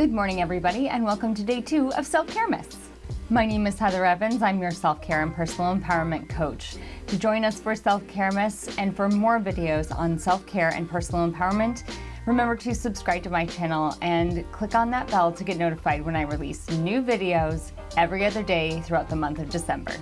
Good morning, everybody, and welcome to day two of Self-Care Miss. My name is Heather Evans. I'm your self-care and personal empowerment coach. To join us for Self-Care Miss and for more videos on self-care and personal empowerment, remember to subscribe to my channel and click on that bell to get notified when I release new videos every other day throughout the month of December.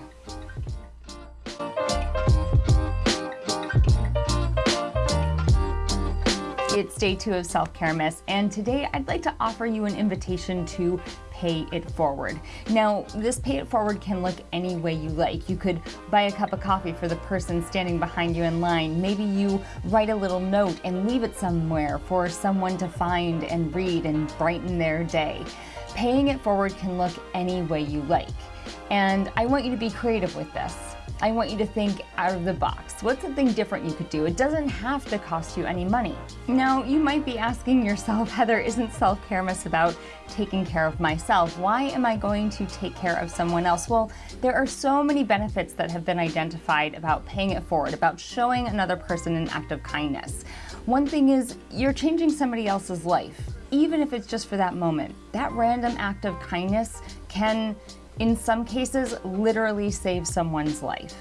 It's day two of Self-Care Miss, and today I'd like to offer you an invitation to pay it forward. Now, this pay it forward can look any way you like. You could buy a cup of coffee for the person standing behind you in line. Maybe you write a little note and leave it somewhere for someone to find and read and brighten their day. Paying it forward can look any way you like. And I want you to be creative with this. I want you to think out of the box. What's something different you could do? It doesn't have to cost you any money. Now, you might be asking yourself, Heather, isn't self-care miss about taking care of myself? Why am I going to take care of someone else? Well, there are so many benefits that have been identified about paying it forward, about showing another person an act of kindness. One thing is you're changing somebody else's life, even if it's just for that moment. That random act of kindness can in some cases literally save someone's life.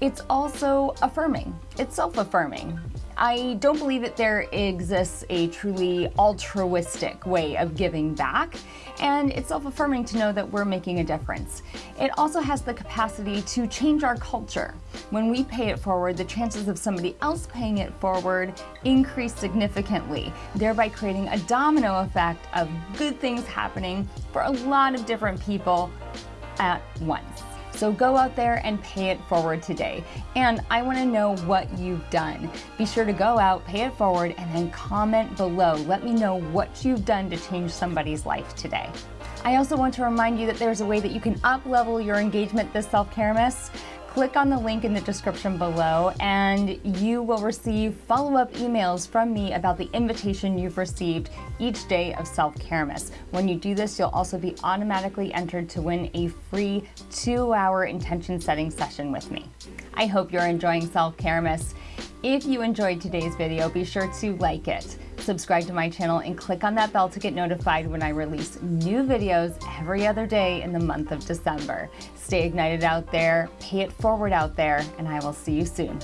It's also affirming. It's self-affirming. I don't believe that there exists a truly altruistic way of giving back, and it's self-affirming to know that we're making a difference. It also has the capacity to change our culture. When we pay it forward, the chances of somebody else paying it forward increase significantly, thereby creating a domino effect of good things happening for a lot of different people at once. So go out there and pay it forward today. And I wanna know what you've done. Be sure to go out, pay it forward, and then comment below. Let me know what you've done to change somebody's life today. I also want to remind you that there's a way that you can up-level your engagement this self-care miss click on the link in the description below and you will receive follow-up emails from me about the invitation you've received each day of Self-Care Miss. When you do this, you'll also be automatically entered to win a free two-hour intention setting session with me. I hope you're enjoying Self-Care Miss. If you enjoyed today's video, be sure to like it subscribe to my channel and click on that bell to get notified when I release new videos every other day in the month of December. Stay ignited out there, pay it forward out there, and I will see you soon.